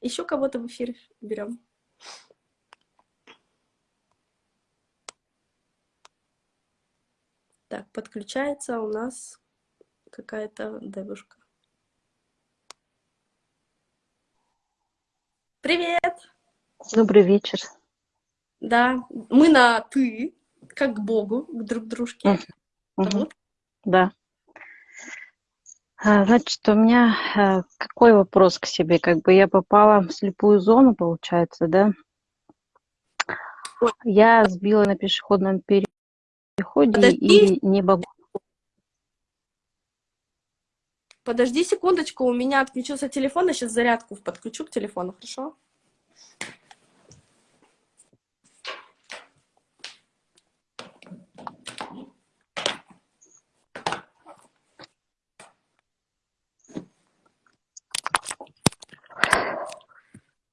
Еще кого-то в эфир берем. Так, подключается у нас какая-то девушка. Привет! Добрый вечер. Да, мы на «ты», как к Богу, к друг дружке. Угу. Да. А, значит, у меня а, какой вопрос к себе? Как бы я попала в слепую зону, получается, да? Я сбила на пешеходном переходе Подожди. и не могу... Подожди секундочку, у меня отключился телефон, я сейчас зарядку подключу к телефону, хорошо?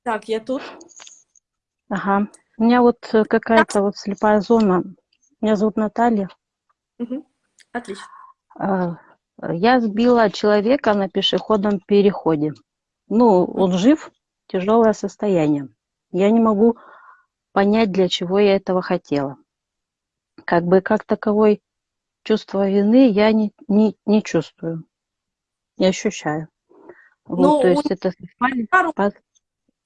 Так, я тут. Ага. У меня вот э, какая-то вот слепая зона. Меня зовут Наталья. Угу. Отлично. А, я сбила человека на пешеходном переходе. Ну, он жив, тяжелое состояние. Я не могу понять, для чего я этого хотела. Как бы как таковой чувство вины я не, не, не чувствую, не ощущаю. Вот, ну, то есть это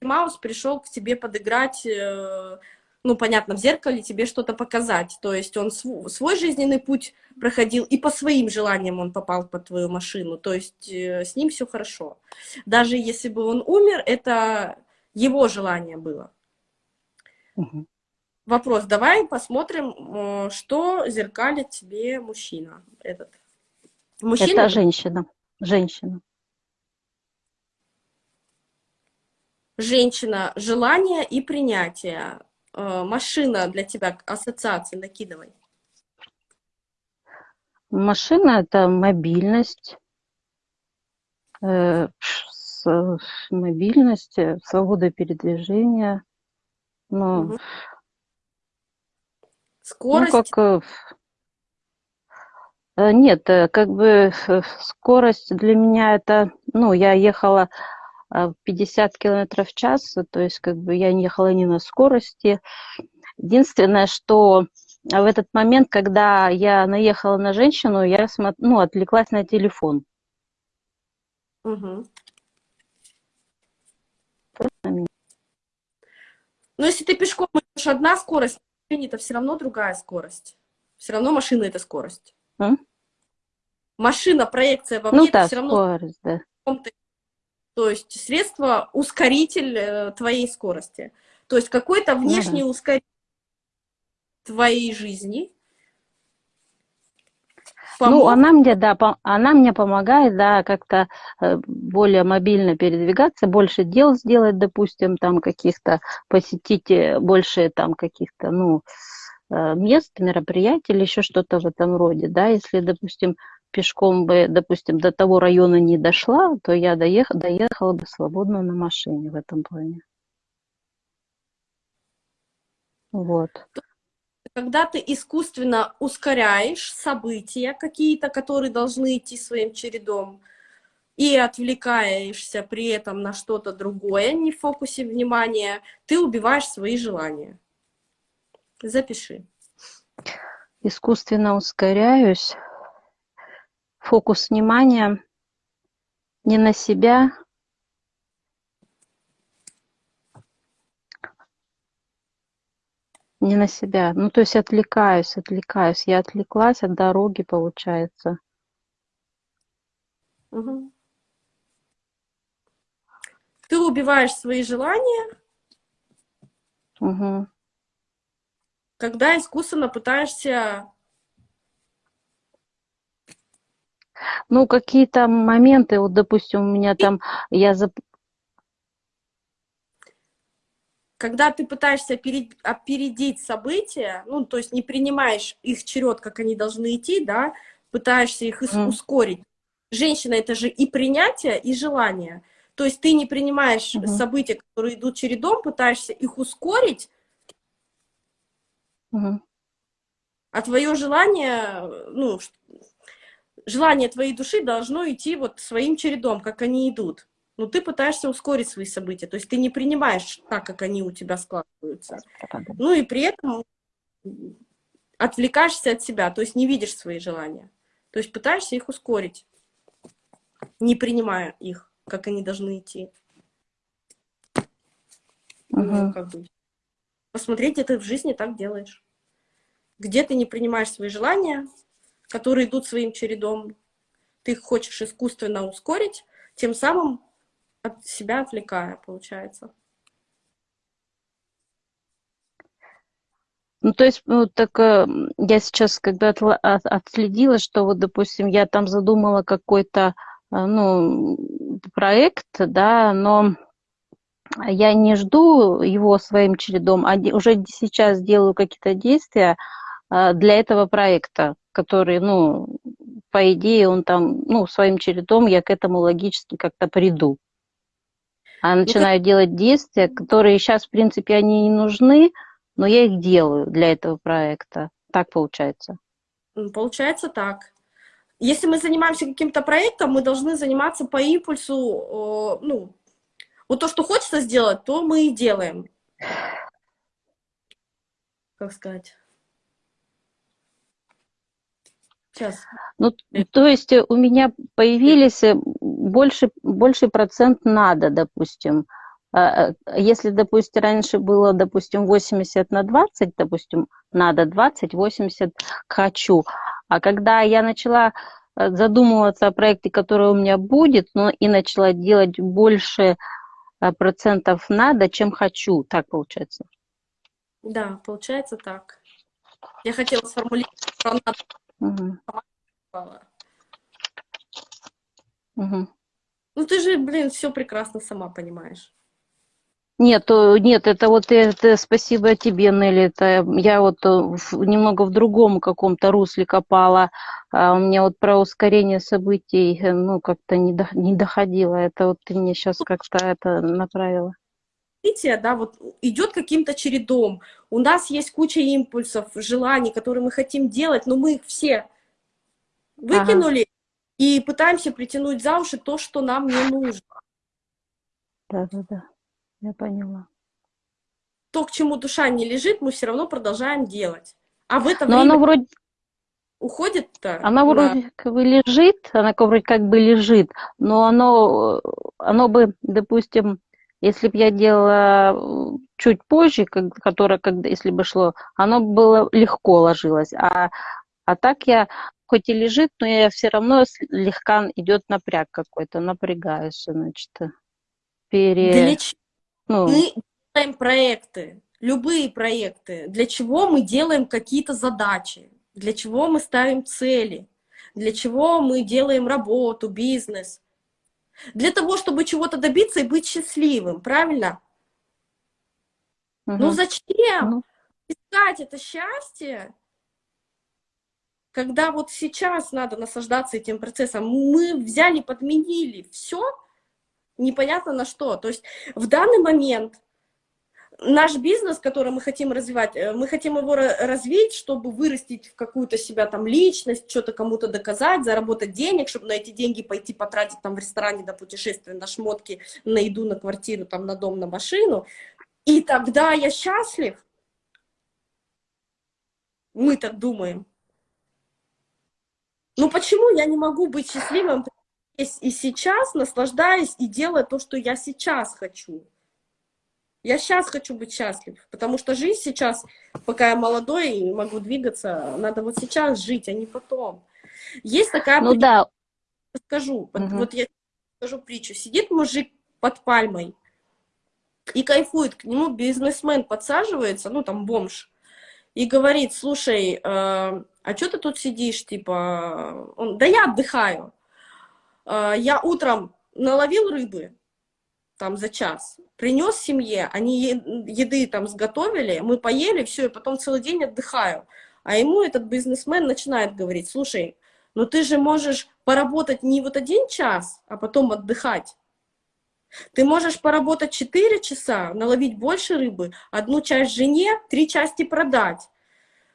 Маус пришел к тебе подыграть, э, ну, понятно, в зеркале тебе что-то показать. То есть он свой жизненный путь проходил, и по своим желаниям он попал под твою машину. То есть э, с ним все хорошо. Даже если бы он умер, это его желание было. Угу. Вопрос, давай посмотрим, э, что зеркалит тебе мужчина этот. Мужчина? Это женщина. Женщина. Женщина, желание и принятие. Э, машина для тебя, ассоциации накидывай. Машина – это мобильность, э, мобильность, э, свобода передвижения. Ну, угу. Скорость? Ну, как, нет, как бы скорость для меня это, ну, я ехала 50 а, километров в час, то есть как бы я не ехала не на скорости. Единственное, что в этот момент, когда я наехала на женщину, я ну, отвлеклась на телефон. Угу. Но если ты пешком идешь одна скорость, это все равно другая скорость. Все равно машина это скорость. А? Машина, проекция во мне, ну, да, все равно скорость, да. То есть средство ускоритель э, твоей скорости. То есть какой-то внешний угу. ускоритель твоей жизни. Помог... Ну, она мне, да, она мне помогает, да, как-то э, более мобильно передвигаться, больше дел сделать, допустим, там каких-то, посетить э, больше там каких-то, ну, мест, мероприятий или еще что-то в этом роде, да, если, допустим, пешком бы, допустим, до того района не дошла, то я доех, доехала бы свободно на машине в этом плане. Вот. Когда ты искусственно ускоряешь события какие-то, которые должны идти своим чередом, и отвлекаешься при этом на что-то другое, не в фокусе внимания, ты убиваешь свои желания. Запиши. Искусственно ускоряюсь фокус внимания не на себя, не на себя. Ну, то есть отвлекаюсь, отвлекаюсь. Я отвлеклась от дороги, получается. Угу. Ты убиваешь свои желания, угу. когда искусственно пытаешься Ну, какие-то моменты, вот, допустим, у меня там, я зап... Когда ты пытаешься опередить события, ну, то есть не принимаешь их черед, как они должны идти, да, пытаешься их mm. ускорить. Женщина — это же и принятие, и желание. То есть ты не принимаешь mm -hmm. события, которые идут чередом, пытаешься их ускорить, mm -hmm. а твое желание, ну, желание твоей души должно идти вот своим чередом, как они идут. но ты пытаешься ускорить свои события, то есть ты не принимаешь так, как они у тебя складываются. Ну и при этом отвлекаешься от себя, то есть не видишь свои желания. То есть пытаешься их ускорить, не принимая их, как они должны идти. Угу. Ну, как бы. Посмотреть, где ты в жизни так делаешь. Где ты не принимаешь свои желания, которые идут своим чередом, ты их хочешь искусственно ускорить, тем самым от себя отвлекая, получается. Ну, то есть, ну, так э, я сейчас когда от, отследила, что вот, допустим, я там задумала какой-то, э, ну, проект, да, но я не жду его своим чередом, а уже сейчас делаю какие-то действия э, для этого проекта, который, ну, по идее, он там, ну, своим чередом я к этому логически как-то приду. А ну, начинаю делать действия, которые сейчас, в принципе, они не нужны, но я их делаю для этого проекта. Так получается? Получается так. Если мы занимаемся каким-то проектом, мы должны заниматься по импульсу, ну, вот то, что хочется сделать, то мы и делаем. Как сказать? Сейчас. Ну, то есть у меня появились э, больше, больше процент надо, допустим. А, э, если, допустим, раньше было, допустим, 80 на 20, допустим, надо 20, 80 хочу. А когда я начала э, задумываться о проекте, который у меня будет, но и начала делать больше процентов надо, чем хочу, так получается? Да, получается так. Я хотела сформулировать про надо Угу. Угу. Ну ты же, блин, все прекрасно сама понимаешь. Нет, нет, это вот это спасибо тебе, Нелли. Это я вот э, немного в другом каком-то русле копала. А у меня вот про ускорение событий, э, ну, как-то не, до, не доходило. Это вот ты мне сейчас как-то это направила развитие, да, вот идет каким-то чередом. У нас есть куча импульсов, желаний, которые мы хотим делать, но мы их все выкинули ага. и пытаемся притянуть за уши то, что нам не нужно. Да-да-да, я поняла. То, к чему душа не лежит, мы все равно продолжаем делать. А в это но время... оно вроде уходит-то? Она вроде как бы лежит, она вроде как бы лежит, но оно, оно бы, допустим, если бы я делала чуть позже, как, которое, когда, если бы шло, оно было легко ложилось. А, а так я, хоть и лежит, но я все равно слегка идет напряг какой-то, напрягаюсь, значит. Пере... Для чего ну... мы делаем проекты? Любые проекты. Для чего мы делаем какие-то задачи? Для чего мы ставим цели? Для чего мы делаем работу, бизнес? Для того, чтобы чего-то добиться и быть счастливым, правильно? Угу. Ну зачем угу. искать это счастье, когда вот сейчас надо наслаждаться этим процессом? Мы взяли, подменили все, непонятно на что. То есть в данный момент наш бизнес, который мы хотим развивать, э, мы хотим его развить, чтобы вырастить в какую-то себя там личность, что-то кому-то доказать, заработать денег, чтобы на эти деньги пойти потратить там в ресторане на путешествие, на шмотки, на еду, на квартиру, там на дом, на машину. И тогда я счастлив. Мы так думаем. Ну почему я не могу быть счастливым и сейчас, наслаждаясь и делая то, что я сейчас хочу? Я сейчас хочу быть счастлив, потому что жизнь сейчас, пока я молодой и могу двигаться, надо вот сейчас жить, а не потом. Есть такая... Ну да. Скажу, угу. вот я скажу притчу. Сидит мужик под пальмой и кайфует, к нему бизнесмен подсаживается, ну там бомж, и говорит, слушай, э, а что ты тут сидишь, типа, он, да я отдыхаю. Э, я утром наловил рыбы, там за час, принес семье, они еды там сготовили, мы поели, все, и потом целый день отдыхаю. А ему этот бизнесмен начинает говорить, слушай, ну ты же можешь поработать не вот один час, а потом отдыхать. Ты можешь поработать 4 часа, наловить больше рыбы, одну часть жене, три части продать.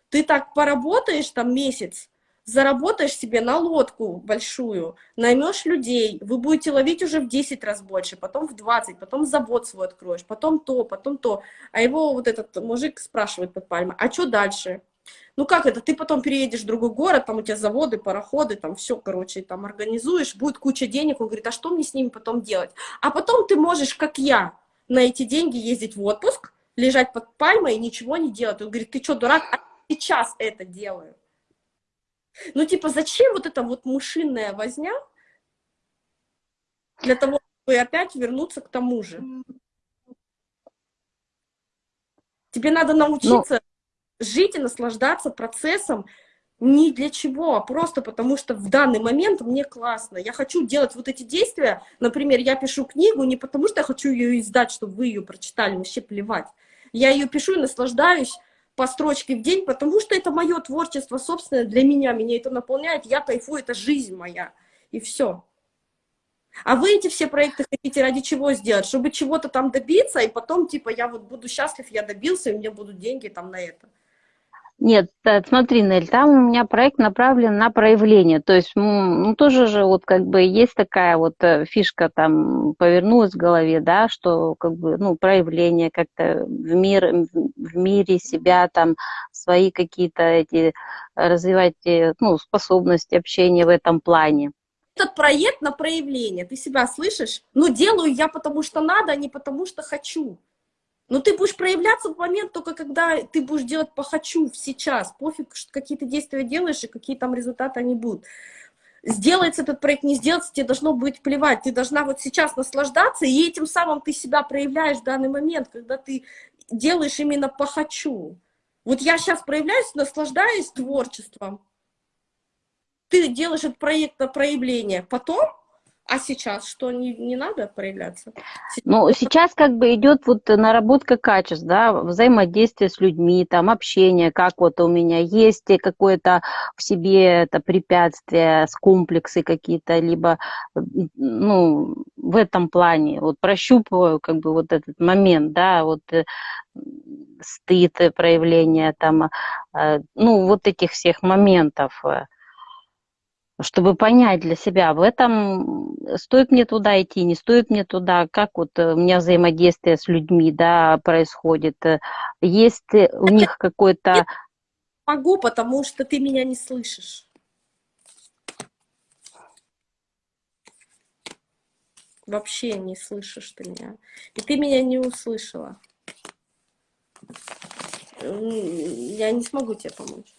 Ты так поработаешь там месяц, заработаешь себе на лодку большую, наймешь людей, вы будете ловить уже в 10 раз больше, потом в 20, потом завод свой откроешь, потом то, потом то. А его вот этот мужик спрашивает под пальмой, а что дальше? Ну как это, ты потом переедешь в другой город, там у тебя заводы, пароходы, там все, короче, там организуешь, будет куча денег, он говорит, а что мне с ними потом делать? А потом ты можешь, как я, на эти деньги ездить в отпуск, лежать под пальмой и ничего не делать. Он говорит, ты что, дурак? А сейчас это делаю. Ну, типа, зачем вот эта вот мышиная возня для того, чтобы опять вернуться к тому же? Тебе надо научиться Но... жить и наслаждаться процессом ни для чего, а просто потому что в данный момент мне классно. Я хочу делать вот эти действия. Например, я пишу книгу не потому, что я хочу ее издать, чтобы вы ее прочитали, вообще плевать. Я ее пишу и наслаждаюсь по строчке в день, потому что это мое творчество собственное для меня, меня это наполняет, я кайфую, это жизнь моя, и все. А вы эти все проекты хотите ради чего сделать? Чтобы чего-то там добиться, и потом, типа, я вот буду счастлив, я добился, и у меня будут деньги там на это. Нет, смотри, Нель, там у меня проект направлен на проявление. То есть, ну, тоже же вот как бы есть такая вот э, фишка там повернулась в голове, да, что как бы, ну, проявление как-то в, мир, в мире себя там, свои какие-то эти, развивать, э, ну, способности общения в этом плане. Этот проект на проявление, ты себя слышишь? Ну, делаю я потому что надо, а не потому что хочу. Но ты будешь проявляться в момент только когда ты будешь делать по хочу сейчас. Пофиг, какие ты действия делаешь и какие там результаты они будут. Сделается этот проект, не сделается, тебе должно быть плевать. Ты должна вот сейчас наслаждаться, и этим самым ты себя проявляешь в данный момент, когда ты делаешь именно по хочу. Вот я сейчас проявляюсь, наслаждаюсь творчеством. Ты делаешь этот проект на проявление. Потом а сейчас что, не, не надо проявляться? Ну, сейчас как бы идет вот наработка качеств, да, взаимодействие с людьми, там, общение, как вот у меня есть какое-то в себе это препятствие, с комплексы какие-то, либо, ну, в этом плане, вот прощупываю как бы вот этот момент, да, вот э, стыд, проявление там, э, ну, вот этих всех моментов, э чтобы понять для себя, в этом стоит мне туда идти, не стоит мне туда, как вот э, у меня взаимодействие с людьми, да, происходит, э, есть у них какой-то... Могу, потому что ты меня не слышишь. Вообще не слышишь ты меня. И ты меня не услышала. Я не смогу тебе помочь.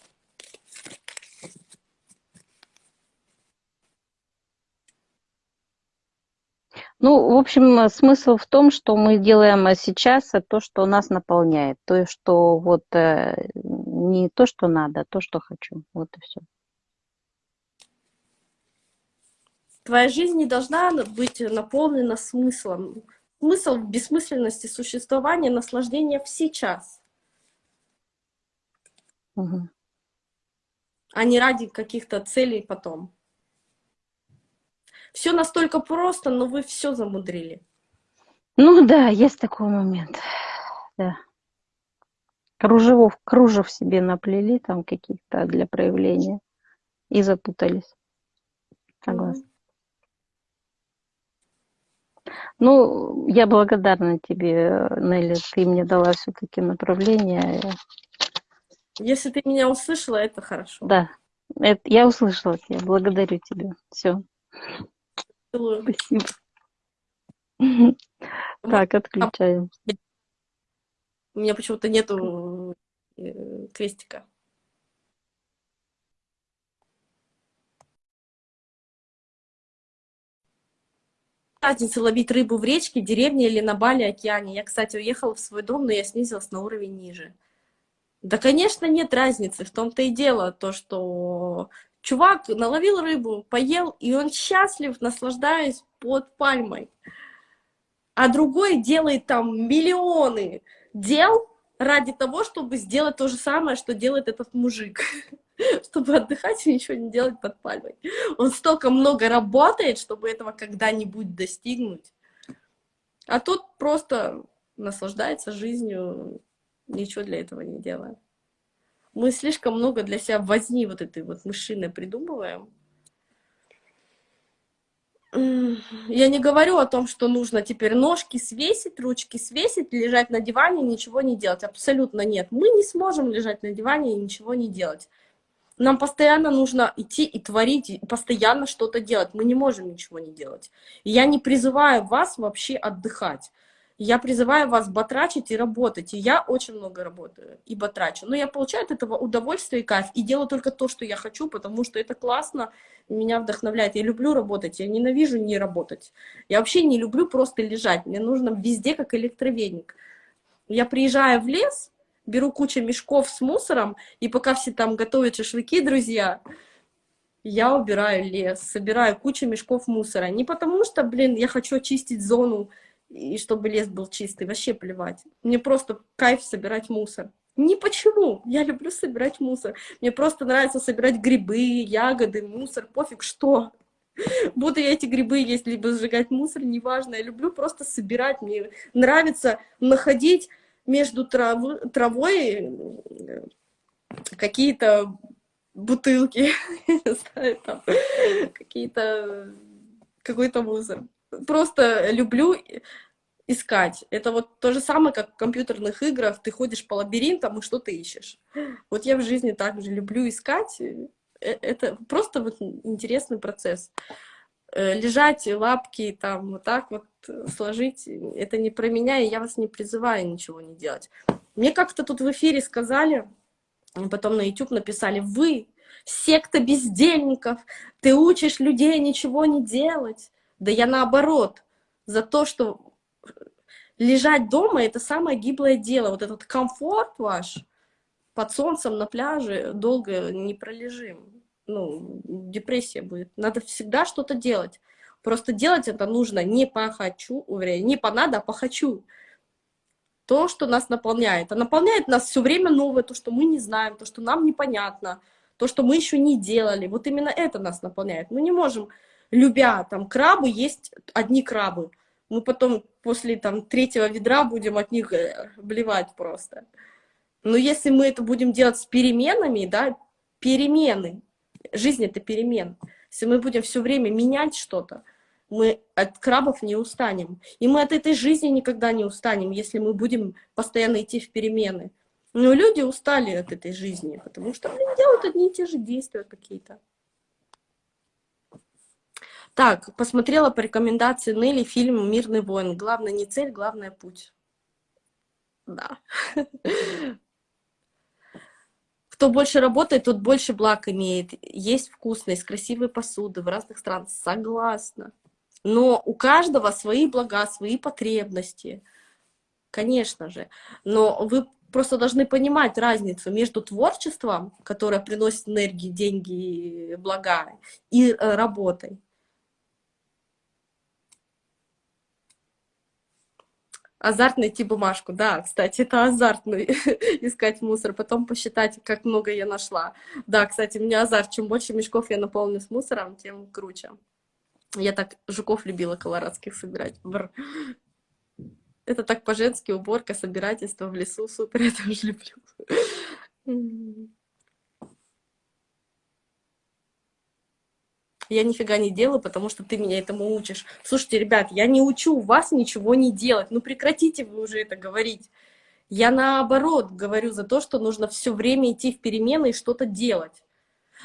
Ну, в общем, смысл в том, что мы делаем сейчас то, что нас наполняет, то, что вот э, не то, что надо, а то, что хочу. Вот и все. Твоя жизнь не должна быть наполнена смыслом. Смысл в бессмысленности существования, наслаждения в сейчас. Угу. А не ради каких-то целей потом. Все настолько просто, но вы все замудрили. Ну да, есть такой момент. Да. Кружевов, кружев себе наплели там каких-то для проявления и запутались. Согласна. Mm -hmm. Ну, я благодарна тебе, Нелли, ты мне дала все-таки направление. Если ты меня услышала, это хорошо. Да, это, я услышала тебя, благодарю тебя. Все. Целую. Спасибо. Так, отключаем. У меня почему-то нету э, крестика. разница ловить рыбу в речке, деревне или на Бали, океане. Я, кстати, уехала в свой дом, но я снизилась на уровень ниже. Да, конечно, нет разницы. В том-то и дело, то, что Чувак наловил рыбу, поел, и он счастлив, наслаждаясь под пальмой. А другой делает там миллионы дел ради того, чтобы сделать то же самое, что делает этот мужик. Чтобы отдыхать и ничего не делать под пальмой. Он столько много работает, чтобы этого когда-нибудь достигнуть. А тот просто наслаждается жизнью, ничего для этого не делая. Мы слишком много для себя возни вот этой вот мышиной придумываем. Я не говорю о том, что нужно теперь ножки свесить, ручки свесить, лежать на диване и ничего не делать. Абсолютно нет. Мы не сможем лежать на диване и ничего не делать. Нам постоянно нужно идти и творить, и постоянно что-то делать. Мы не можем ничего не делать. И я не призываю вас вообще отдыхать. Я призываю вас батрачить и работать. И я очень много работаю и батрачу. Но я получаю от этого удовольствие и кайф. И делаю только то, что я хочу, потому что это классно, меня вдохновляет. Я люблю работать, я ненавижу не работать. Я вообще не люблю просто лежать. Мне нужно везде как электровеник. Я приезжаю в лес, беру кучу мешков с мусором, и пока все там готовят шашлыки, друзья, я убираю лес, собираю кучу мешков мусора. Не потому что, блин, я хочу очистить зону, и чтобы лес был чистый, вообще плевать. Мне просто кайф собирать мусор. Не почему, я люблю собирать мусор. Мне просто нравится собирать грибы, ягоды, мусор, пофиг что. Буду я эти грибы есть, либо сжигать мусор, неважно. Я люблю просто собирать. Мне нравится находить между трав... травой э, какие-то бутылки, какие-то какой-то мусор просто люблю искать. Это вот то же самое, как в компьютерных играх. Ты ходишь по лабиринтам и что ты ищешь. Вот я в жизни также люблю искать. Э, это просто вот интересный процесс. Э, лежать, лапки там вот так вот сложить, это не про меня, и я вас не призываю ничего не делать. Мне как-то тут в эфире сказали, потом на YouTube написали, вы секта бездельников, ты учишь людей ничего не делать. Да я наоборот, за то, что лежать дома — это самое гиблое дело. Вот этот комфорт ваш под солнцем на пляже долго не пролежим. Ну, депрессия будет. Надо всегда что-то делать. Просто делать это нужно не по хочу, не по надо, а по хочу. То, что нас наполняет. А наполняет нас все время новое, то, что мы не знаем, то, что нам непонятно, то, что мы еще не делали. Вот именно это нас наполняет. Мы не можем любя там крабы, есть одни крабы. Мы потом после там третьего ведра будем от них э, блевать просто. Но если мы это будем делать с переменами, да, перемены, жизнь это перемен. Если мы будем все время менять что-то, мы от крабов не устанем. И мы от этой жизни никогда не устанем, если мы будем постоянно идти в перемены. Но люди устали от этой жизни, потому что они делают одни и те же действия какие-то. Так, посмотрела по рекомендации Нелли фильм «Мирный воин». Главное не цель, главное путь. Да. Кто больше работает, тот больше благ имеет. Есть вкусно, из красивой посуды в разных странах. Согласна. Но у каждого свои блага, свои потребности. Конечно же. Но вы просто должны понимать разницу между творчеством, которое приносит энергии, деньги, блага, и э, работой. Азарт найти бумажку, да, кстати, это азартно искать мусор, потом посчитать, как много я нашла. Да, кстати, у меня азарт, чем больше мешков я наполню с мусором, тем круче. Я так жуков любила колорадских собирать. Бр. Это так по-женски, уборка, собирательство в лесу, супер, я тоже люблю. Я нифига не делаю, потому что ты меня этому учишь. Слушайте, ребят, я не учу вас ничего не делать. Ну прекратите вы уже это говорить. Я наоборот говорю за то, что нужно все время идти в перемены и что-то делать.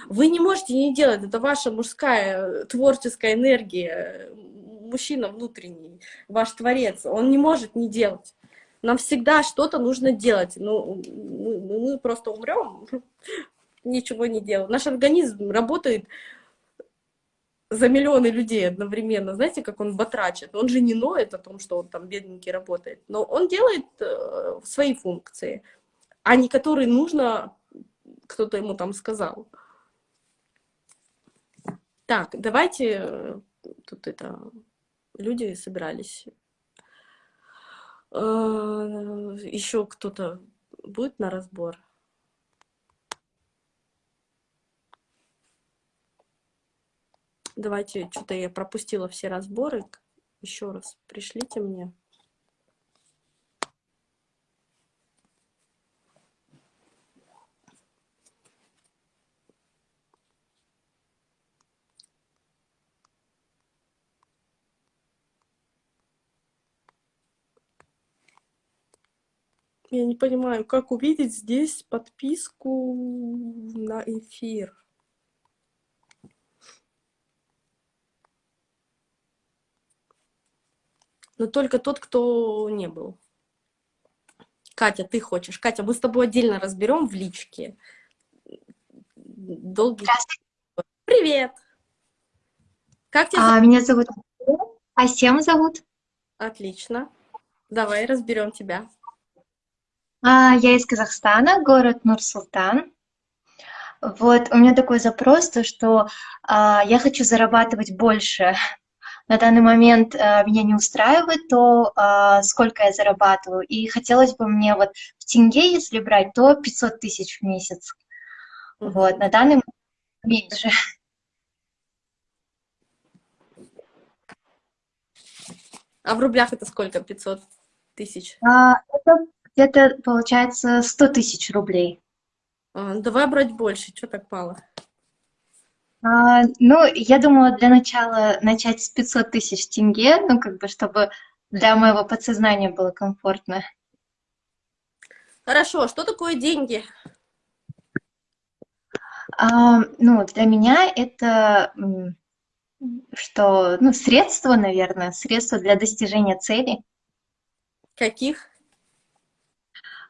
Вы не можете не делать, это ваша мужская творческая энергия, мужчина внутренний, ваш творец, он не может не делать. Нам всегда что-то нужно делать. Ну, мы, мы просто умрем, ничего не делаем. Наш организм работает за миллионы людей одновременно. Знаете, как он батрачит? Он же не ноет о том, что он там бедненький работает, но он делает э, свои функции, а не которые нужно, кто-то ему там сказал. Так, давайте, э, тут это, люди собирались. Э, еще кто-то будет на разбор? Давайте, что-то я пропустила все разборы. Еще раз пришлите мне. Я не понимаю, как увидеть здесь подписку на эфир. Но только тот, кто не был. Катя, ты хочешь? Катя, мы с тобой отдельно разберем в личке. Долгий... Привет! Как тебя а, Меня зовут А Асем зовут. Отлично. Давай разберем тебя. А, я из Казахстана, город Нур-Султан. Вот, у меня такой запрос, то что а, я хочу зарабатывать больше на данный момент э, меня не устраивает то, э, сколько я зарабатываю. И хотелось бы мне вот в тенге, если брать, то 500 тысяч в месяц. Вот, на данный момент меньше. А в рублях это сколько? 500 тысяч? А, это где-то, получается, 100 тысяч рублей. А, давай брать больше, что так мало? А, ну, я думала для начала начать с 500 тысяч тенге, ну, как бы, чтобы для моего подсознания было комфортно. Хорошо, что такое деньги? А, ну, для меня это что, ну, средство, наверное, средство для достижения цели. Каких?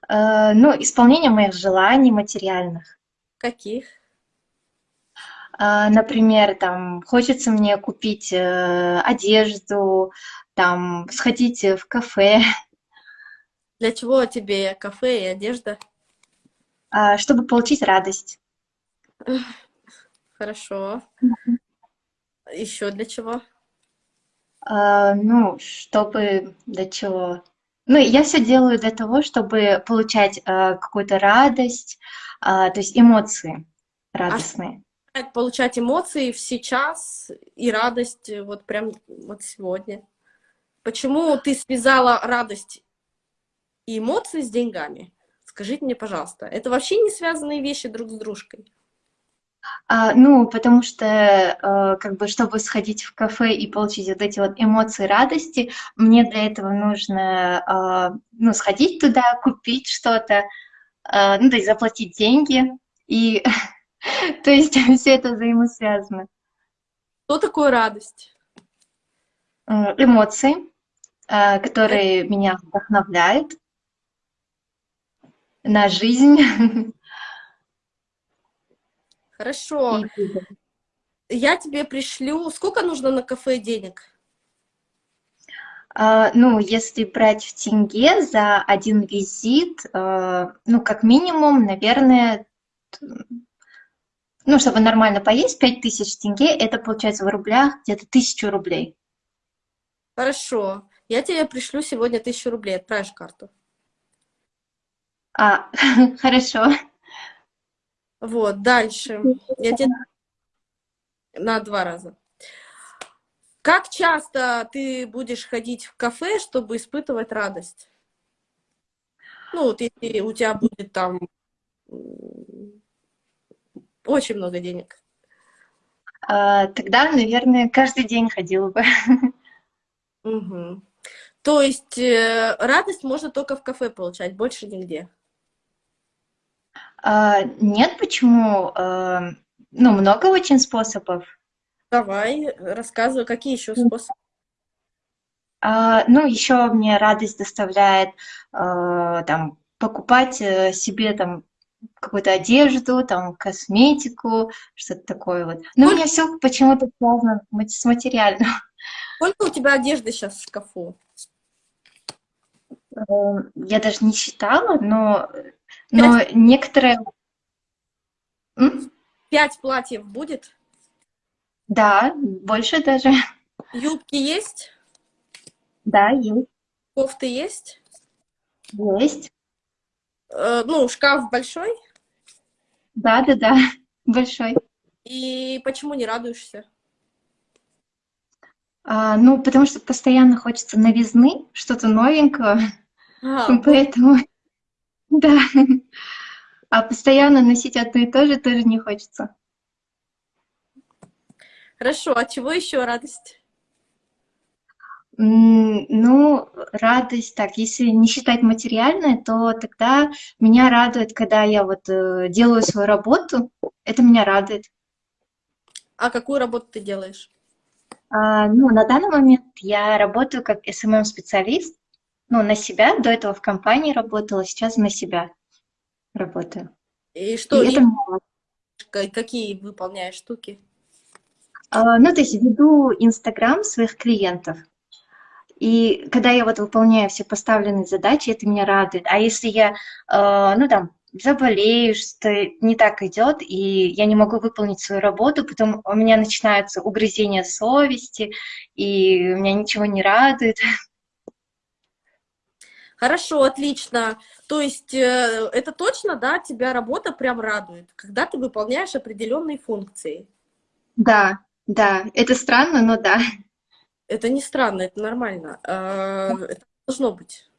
А, ну, исполнение моих желаний материальных. Каких? А, например, там, хочется мне купить э, одежду, там, сходить в кафе. Для чего тебе кафе и одежда? А, чтобы получить радость. Хорошо. Еще для чего? А, ну, чтобы для чего? Ну, я все делаю для того, чтобы получать а, какую-то радость, а, то есть эмоции радостные получать эмоции в сейчас и радость вот прям вот сегодня. Почему ты связала радость и эмоции с деньгами? Скажите мне, пожалуйста, это вообще не связанные вещи друг с дружкой? А, ну, потому что, э, как бы, чтобы сходить в кафе и получить вот эти вот эмоции радости, мне для этого нужно, э, ну, сходить туда, купить что-то, э, ну, то есть заплатить деньги, и То есть все это взаимосвязано. Что такое радость? Эмоции, э, которые меня вдохновляют на жизнь. Хорошо. Я тебе пришлю... Сколько нужно на кафе денег? Uh, ну, если брать в тенге за один визит, ну, как минимум, наверное, ну, чтобы нормально поесть, 5000 тенге, это получается в рублях где-то 1000 рублей. Хорошо. Я тебе пришлю сегодня 1000 рублей, отправишь карту. А, хорошо. Вот, дальше. Я тебе на два раза. Как часто ты будешь ходить в кафе, чтобы испытывать радость? Ну, вот если у тебя будет там очень много денег. А, тогда, наверное, каждый день ходила бы. Угу. То есть э, радость можно только в кафе получать, больше нигде? А, нет, почему? А, ну, много очень способов. Давай, рассказывай, какие еще способы? А, ну, еще мне радость доставляет а, там покупать э, себе там какую-то одежду, там, косметику, что-то такое вот. Но Сколько... у меня все почему-то связано с материальным. Сколько у тебя одежды сейчас в шкафу? Эм, я даже не считала, но, но Пять... некоторые... Пять платьев будет? Да, больше даже. Юбки есть? Да, есть. Кофты есть? Есть. Э, ну, шкаф большой? Да, да, да, большой. И почему не радуешься? А, ну, потому что постоянно хочется новизны, что-то новенького. А, Поэтому, да. А постоянно носить одно и то же тоже не хочется. Хорошо, а чего еще радость? Ну, радость, так, если не считать материальное, то тогда меня радует, когда я вот э, делаю свою работу, это меня радует. А какую работу ты делаешь? А, ну, на данный момент я работаю как SMM-специалист, ну, на себя, до этого в компании работала, сейчас на себя работаю. И что, И и это какие выполняешь штуки? А, Ну, то есть веду Инстаграм своих клиентов. И когда я вот выполняю все поставленные задачи, это меня радует. А если я, э, ну там, заболею, что не так идет, и я не могу выполнить свою работу, потом у меня начинаются угрызения совести, и меня ничего не радует. Хорошо, отлично. То есть э, это точно, да, тебя работа прям радует, когда ты выполняешь определенные функции. Да, да, это странно, но да. Это не странно, это нормально. Э, Это должно быть.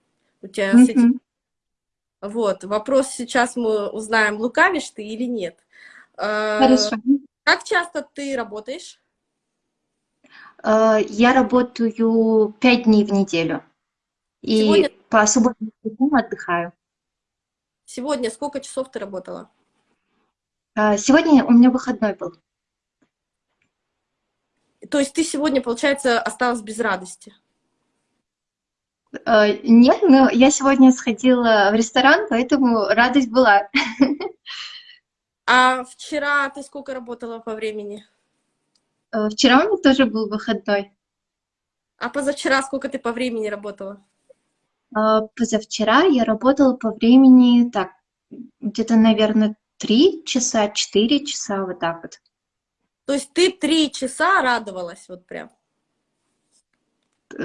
У тебя с этим... Вот, вопрос сейчас мы узнаем, лукавишь ты или нет. Э, Хорошо. Как часто ты работаешь? Э, Я работаю пять дней в неделю. И Сегодня, по субботам отдыхаю. сегодня сколько часов ты работала? Сегодня у меня выходной был. То есть ты сегодня, получается, осталась без радости? Э, Нет, но я сегодня сходила в ресторан, поэтому радость была. А вчера ты сколько работала по времени? Э, Вчера у меня тоже был выходной. А позавчера сколько ты по времени работала? Э, Позавчера я работала по времени, так, где-то, наверное, три часа, четыре часа, вот так вот. То есть ты три часа радовалась, вот прям. Э,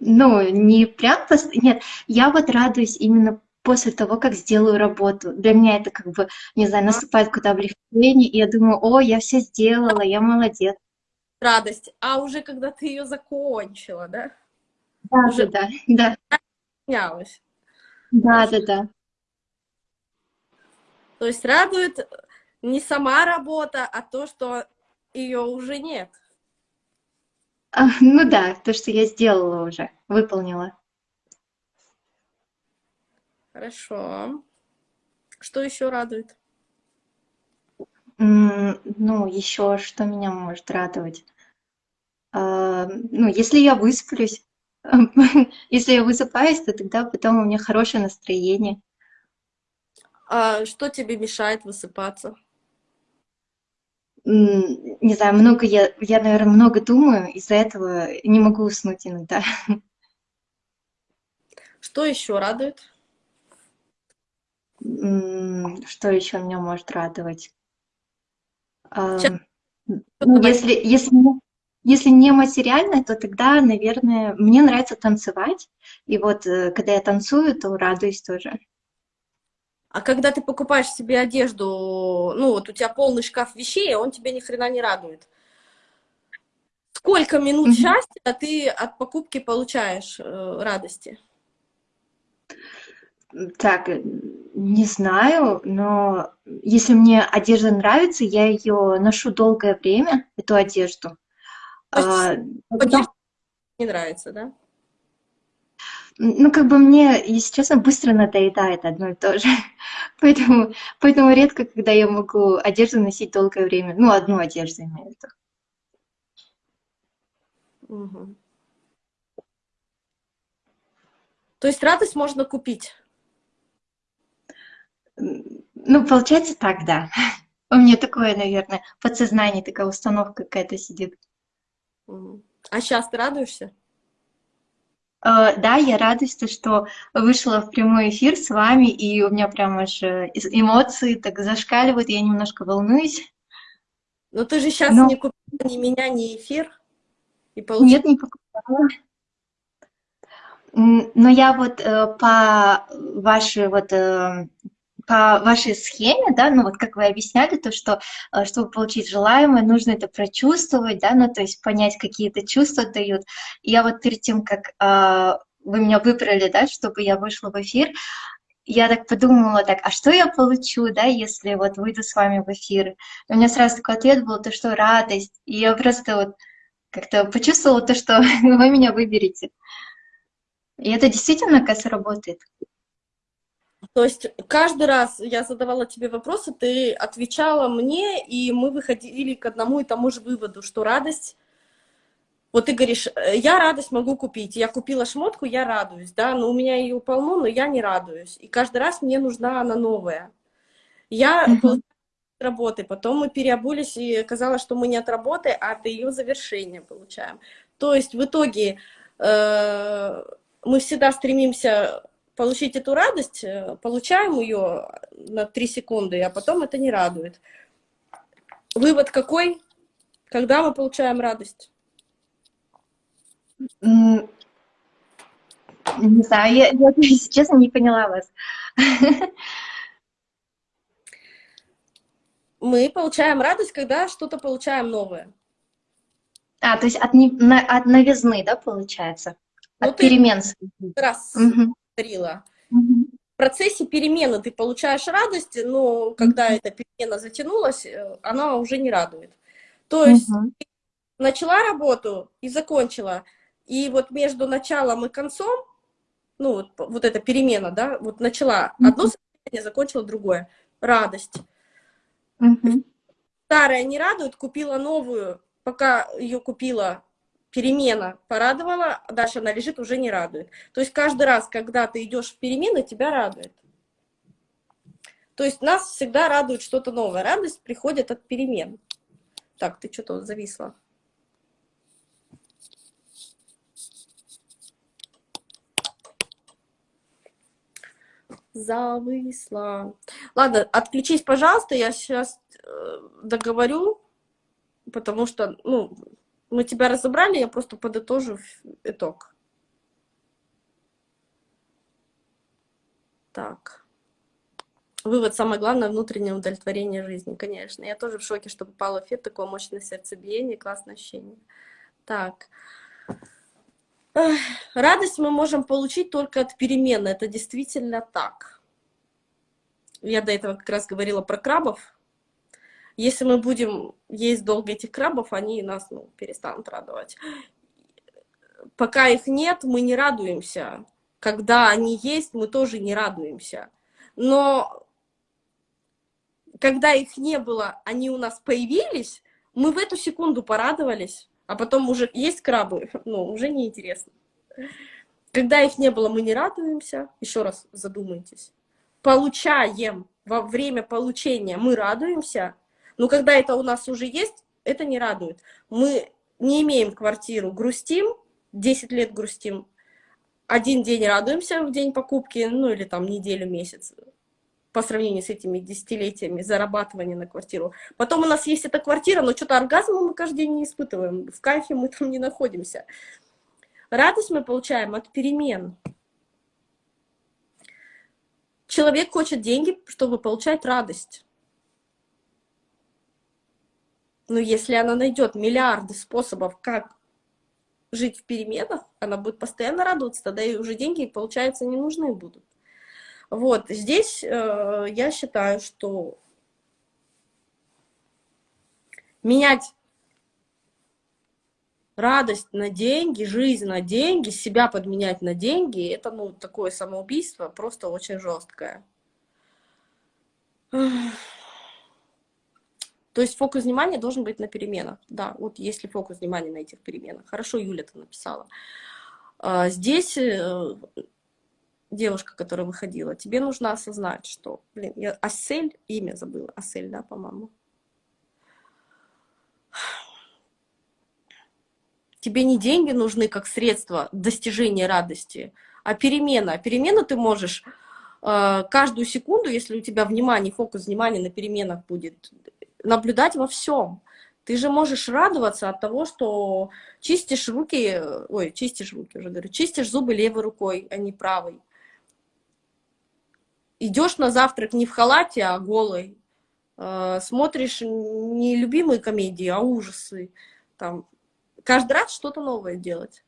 Ну, не прям, нет, я вот радуюсь именно после того, как сделаю работу. Для меня это как бы, не знаю, наступает какое-то облегчение, и я думаю, о, я все сделала, я молодец. Радость. А уже когда ты ее закончила, да? Да, Уже да, да, снялась. да, да, да. То есть радует не сама работа, а то, что ее уже нет. А, Ну да, то, что я сделала уже, выполнила. Хорошо. Что еще радует? Ну, еще что меня может радовать? А, Ну, если я высплюсь, если я высыпаюсь, то тогда потом у меня хорошее настроение. А что тебе мешает высыпаться? Не знаю, много я, я, наверное, много думаю, из-за этого не могу уснуть иногда. Что еще радует? Что еще меня может радовать? Сейчас Ну, если, если, если не материально, то тогда, наверное, мне нравится танцевать. И вот э, когда я танцую, то радуюсь тоже. А когда ты покупаешь себе одежду, ну вот у тебя полный шкаф вещей, а он тебя ни хрена не радует. Сколько минут Мгм. счастья ты от покупки получаешь э, радости? Так, не знаю, но если мне одежда нравится, я ее ношу долгое время, эту одежду. То есть А, потом- не нравится, да? Ну, как бы мне, если честно, быстро надоедает одно и то же. Поэтому, поэтому редко, когда я могу одежду носить долгое время. Ну, одну одежду имею в виду. Мгм. То есть радость можно купить. Ну, получается так, да. У меня такое, наверное, подсознание, такая установка какая-то сидит. А сейчас ты радуешься? Э, Да, я то, что вышла в прямой эфир с вами, и у меня прям аж э, эмоции так зашкаливают, я немножко волнуюсь. Но ты же сейчас Но не купила ни меня, ни эфир и получила. нет, не покупала. Но я вот э, по вашей вот э, по вашей схеме, да, ну вот как вы объясняли, то, что э, чтобы получить желаемое, нужно это прочувствовать, да, ну то есть понять, какие-то чувства дают. Я вот перед тем, как э, вы меня выбрали, да, чтобы я вышла в эфир, я так подумала, так, а что я получу, да, если вот выйду с вами в эфир? И у меня сразу такой ответ был, то, что радость. И я просто вот как-то почувствовала то, что вы меня выберете. И это действительно, кажется, работает. То есть каждый раз я задавала тебе вопросы, ты отвечала мне, и мы выходили к одному и тому же выводу, что радость... Вот ты говоришь, «Э, я радость могу купить. Я купила шмотку, я радуюсь, да, но у меня ее полно, но я не радуюсь. И каждый раз мне нужна она новая. Я uh -huh. работы, потом мы переобулись, и оказалось, что мы не от работы, а от ее завершения получаем. То есть в итоге э, мы всегда стремимся получить эту радость, э, получаем ее на 3 секунды, а потом это не радует. Вывод какой? Когда мы получаем радость? Не знаю, я, я, если честно, не поняла вас. Мы получаем радость, когда что-то получаем новое. А, то есть от, от новизны, да, получается? Ну, от перемен. Раз. Угу говорила. В процессе перемены ты получаешь радость, но когда эта перемена затянулась, э, она уже не радует. То есть начала работу и закончила, и вот между началом и концом, ну вот, вот эта перемена, да, вот начала одно состояние, закончила другое. Радость. Старая не радует, купила новую, пока ее купила, перемена порадовала, а дальше она лежит, уже не радует. То есть каждый раз, когда ты идешь в перемены, тебя радует. То есть нас всегда радует что-то новое. Радость приходит от перемен. Так, ты что-то зависла. Зависла. Ладно, отключись, пожалуйста, я сейчас э, договорю, потому что, ну, мы тебя разобрали, я просто подытожу итог. Так. Вывод, самое главное, внутреннее удовлетворение жизни, конечно. Я тоже в шоке, что попала в эфир, такое мощное сердцебиение, классное ощущение. Так. Радость мы можем получить только от перемены, это действительно так. Я до этого как раз говорила про крабов, если мы будем есть долго этих крабов, они нас ну, перестанут радовать. Пока их нет, мы не радуемся. Когда они есть, мы тоже не радуемся. Но когда их не было, они у нас появились, мы в эту секунду порадовались, а потом уже есть крабы, ну, уже неинтересно. Когда их не было, мы не радуемся. Еще раз задумайтесь. Получаем во время получения мы радуемся, но когда это у нас уже есть, это не радует. Мы не имеем квартиру, грустим, 10 лет грустим, один день радуемся в день покупки, ну или там неделю, месяц, по сравнению с этими десятилетиями зарабатывания на квартиру. Потом у нас есть эта квартира, но что-то оргазма мы каждый день не испытываем, в кайфе мы там не находимся. Радость мы получаем от перемен. Человек хочет деньги, чтобы получать радость. Но если она найдет миллиарды способов, как жить в переменах, она будет постоянно радоваться, тогда и уже деньги, получается, не нужны будут. Вот, здесь э, я считаю, что менять радость на деньги, жизнь на деньги, себя подменять на деньги, это, ну, такое самоубийство, просто очень жесткое. То есть фокус внимания должен быть на переменах. Да, вот если фокус внимания на этих переменах. Хорошо, Юля это написала. А, здесь э, девушка, которая выходила, тебе нужно осознать, что, блин, я Асель, имя забыла, Асель, да, по-моему. Тебе не деньги нужны как средство достижения радости, а перемена. А перемену ты можешь э, каждую секунду, если у тебя внимание, фокус внимания на переменах будет наблюдать во всем. Ты же можешь радоваться от того, что чистишь руки, ой, чистишь руки уже говорю, чистишь зубы левой рукой, а не правой. Идешь на завтрак не в халате, а голой. Э, смотришь не любимые комедии, а ужасы. Там, каждый раз что-то новое делать.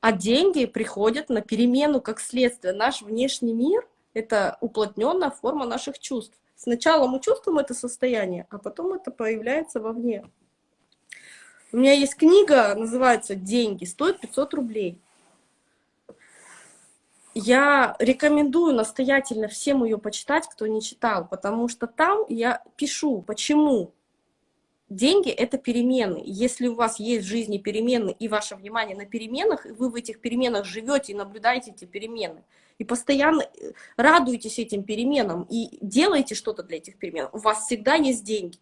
А деньги приходят на перемену как следствие. Наш внешний мир — это уплотненная форма наших чувств. Сначала мы чувствуем это состояние, а потом это появляется вовне. У меня есть книга, называется «Деньги», стоит 500 рублей. Я рекомендую настоятельно всем ее почитать, кто не читал, потому что там я пишу, почему деньги — это перемены. Если у вас есть в жизни перемены и ваше внимание на переменах, и вы в этих переменах живете и наблюдаете эти перемены, и постоянно э, радуетесь этим переменам, и делаете что-то для этих перемен, у вас всегда есть деньги.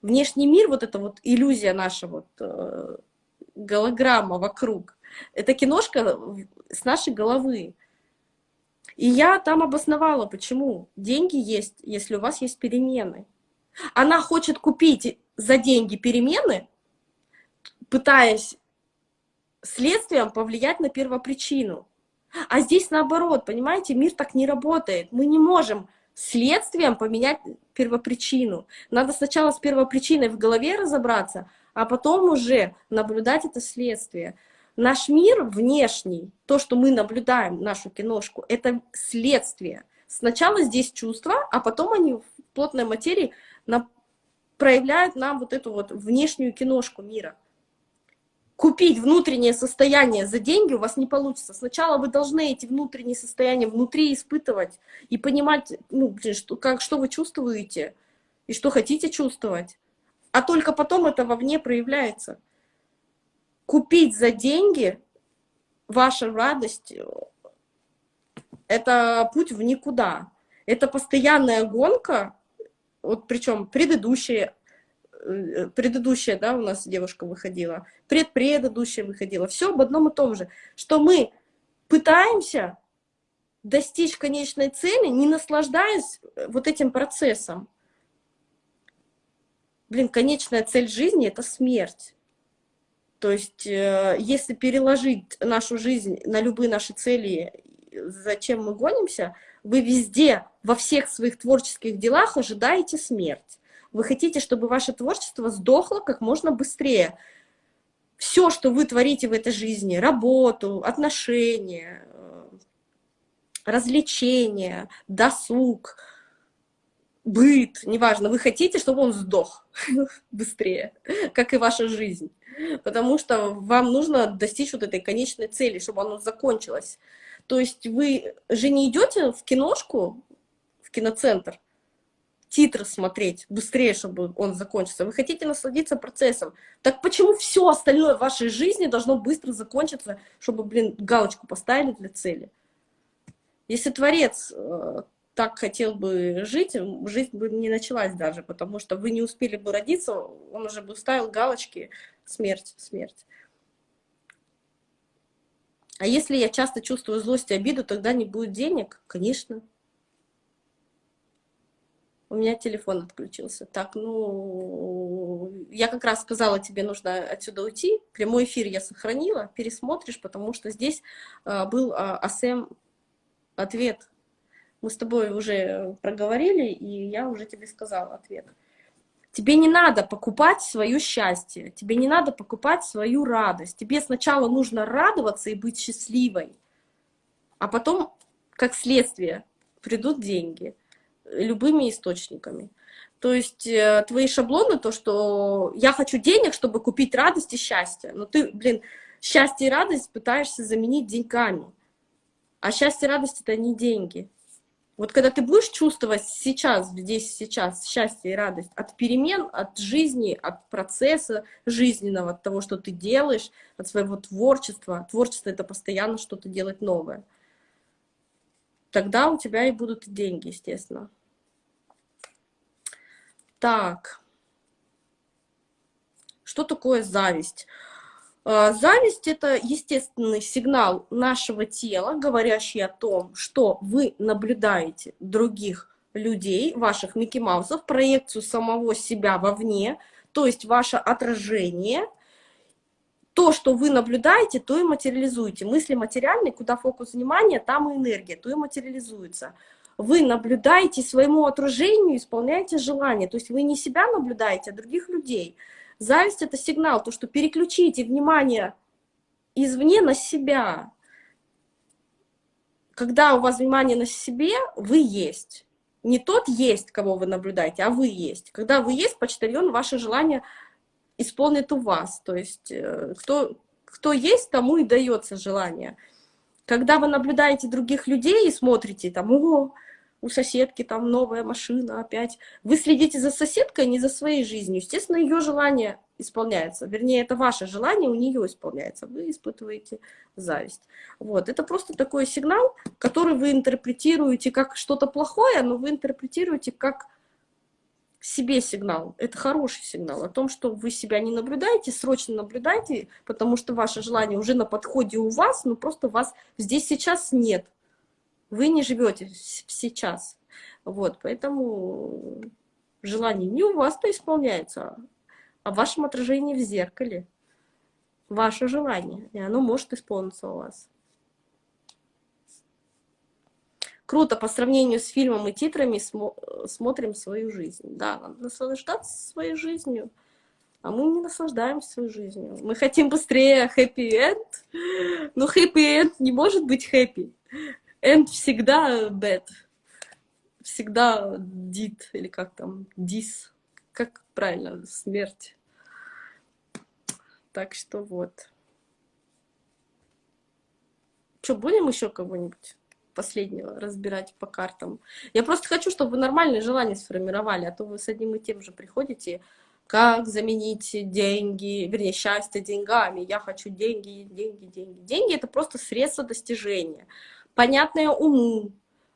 Внешний мир, вот эта вот иллюзия наша, вот, э, голограмма вокруг, это киношка с нашей головы. И я там обосновала, почему. Деньги есть, если у вас есть перемены. Она хочет купить за деньги перемены, пытаясь следствием повлиять на первопричину. А здесь наоборот, понимаете, мир так не работает. Мы не можем следствием поменять первопричину. Надо сначала с первопричиной в голове разобраться, а потом уже наблюдать это следствие. Наш мир внешний, то, что мы наблюдаем, нашу киношку, это следствие. Сначала здесь чувства, а потом они в плотной материи на, проявляют нам вот эту вот внешнюю киношку мира. Купить внутреннее состояние за деньги у вас не получится. Сначала вы должны эти внутренние состояния внутри испытывать и понимать, ну, что, как, что вы чувствуете и что хотите чувствовать. А только потом это вовне проявляется. Купить за деньги ваша радость — это путь в никуда. Это постоянная гонка вот причем предыдущие, э, предыдущая, да, у нас девушка выходила, предпредыдущая выходила, все об одном и том же, что мы пытаемся достичь конечной цели, не наслаждаясь э, вот этим процессом. Блин, конечная цель жизни — это смерть. То есть, э, если переложить нашу жизнь на любые наши цели, зачем мы гонимся — вы везде, во всех своих творческих делах ожидаете смерть. Вы хотите, чтобы ваше творчество сдохло как можно быстрее. Все, что вы творите в этой жизни, работу, отношения, э, развлечения, досуг, быт, неважно, вы хотите, чтобы он сдох быстрее, как и ваша жизнь. Потому что вам нужно достичь вот этой конечной цели, чтобы оно закончилось. То есть вы же не идете в киношку, в киноцентр, титры смотреть быстрее, чтобы он закончился. Вы хотите насладиться процессом. Так почему все остальное в вашей жизни должно быстро закончиться, чтобы, блин, галочку поставили для цели? Если Творец э, так хотел бы жить, жизнь бы не началась даже, потому что вы не успели бы родиться, он уже бы ставил галочки «смерть, смерть». А если я часто чувствую злость и обиду, тогда не будет денег? Конечно. У меня телефон отключился. Так, ну, я как раз сказала, тебе нужно отсюда уйти. Прямой эфир я сохранила, пересмотришь, потому что здесь а, был а, АСМ ответ. Мы с тобой уже проговорили, и я уже тебе сказала ответ. Тебе не надо покупать свое счастье, тебе не надо покупать свою радость. Тебе сначала нужно радоваться и быть счастливой, а потом, как следствие, придут деньги любыми источниками. То есть э, твои шаблоны, то, что я хочу денег, чтобы купить радость и счастье. Но ты, блин, счастье и радость пытаешься заменить деньгами. А счастье и радость — это не деньги. Вот когда ты будешь чувствовать сейчас, здесь, сейчас счастье и радость от перемен, от жизни, от процесса жизненного, от того, что ты делаешь, от своего творчества. Творчество — это постоянно что-то делать новое. Тогда у тебя и будут деньги, естественно. Так. Что такое зависть? Зависть — это естественный сигнал нашего тела, говорящий о том, что вы наблюдаете других людей, ваших Микки Маусов, проекцию самого себя вовне, то есть ваше отражение. То, что вы наблюдаете, то и материализуете. Мысли материальные, куда фокус внимания, там и энергия, то и материализуется. Вы наблюдаете своему отражению, исполняете желание. То есть вы не себя наблюдаете, а других людей. Зависть — это сигнал, то, что переключите внимание извне на себя. Когда у вас внимание на себе, вы есть. Не тот есть, кого вы наблюдаете, а вы есть. Когда вы есть, почтальон, ваше желание исполнит у вас. То есть э, кто, кто есть, тому и дается желание. Когда вы наблюдаете других людей и смотрите, там, о, у соседки там новая машина опять. Вы следите за соседкой, а не за своей жизнью. Естественно, ее желание исполняется. Вернее, это ваше желание у нее исполняется. Вы испытываете зависть. Вот. Это просто такой сигнал, который вы интерпретируете как что-то плохое, но вы интерпретируете как себе сигнал. Это хороший сигнал о том, что вы себя не наблюдаете, срочно наблюдайте, потому что ваше желание уже на подходе у вас, но просто вас здесь сейчас нет. Вы не живете сейчас. Вот, поэтому желание не у вас-то исполняется, а в вашем отражении в зеркале. Ваше желание, и оно может исполниться у вас. Круто, по сравнению с фильмом и титрами смо смотрим свою жизнь. Да, наслаждаться своей жизнью, а мы не наслаждаемся своей жизнью. Мы хотим быстрее happy-end, но happy-end не может быть happy. End всегда bad. Всегда did, или как там, dis. Как правильно, смерть. Так что вот. Что, будем еще кого-нибудь последнего разбирать по картам? Я просто хочу, чтобы вы нормальные желания сформировали, а то вы с одним и тем же приходите, как заменить деньги, вернее, счастье деньгами. Я хочу деньги, деньги, деньги. Деньги — это просто средство достижения понятное уму,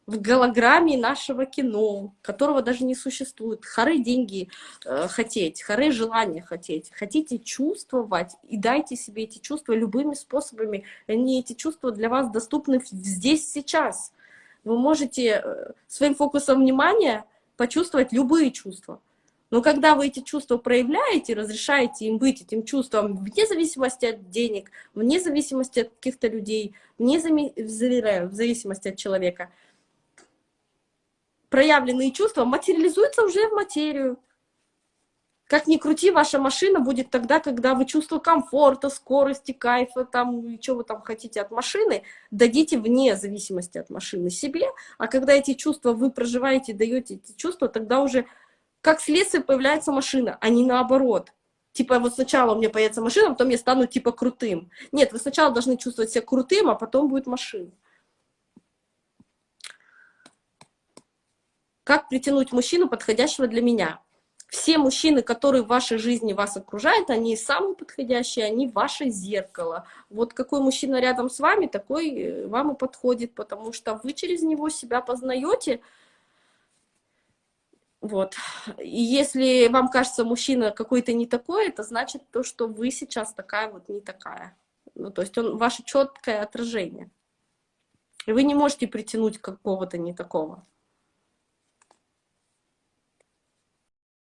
в голограмме нашего кино, которого даже не существует. Хоры деньги э, хотеть, хоры желания хотеть. Хотите чувствовать и дайте себе эти чувства любыми способами. Они, эти чувства для вас доступны здесь, сейчас. Вы можете э, своим фокусом внимания почувствовать любые чувства. Но когда вы эти чувства проявляете, разрешаете им быть этим чувством, вне зависимости от денег, вне зависимости от каких-то людей, вне в зависимости от человека, проявленные чувства материализуются уже в материю. Как ни крути, ваша машина будет тогда, когда вы чувство комфорта, скорости, кайфа, там, что вы там хотите от машины, дадите вне зависимости от машины себе, а когда эти чувства вы проживаете, даете эти чувства, тогда уже как следствие появляется машина, а не наоборот. Типа вот сначала у меня появится машина, потом я стану типа крутым. Нет, вы сначала должны чувствовать себя крутым, а потом будет машина. Как притянуть мужчину, подходящего для меня? Все мужчины, которые в вашей жизни вас окружают, они самые подходящие, они ваше зеркало. Вот какой мужчина рядом с вами, такой э, вам и подходит, потому что вы через него себя познаете, вот. И если вам кажется мужчина какой-то не такой, это значит то, что вы сейчас такая вот не такая. Ну, то есть он ваше четкое отражение. И вы не можете притянуть какого-то не такого.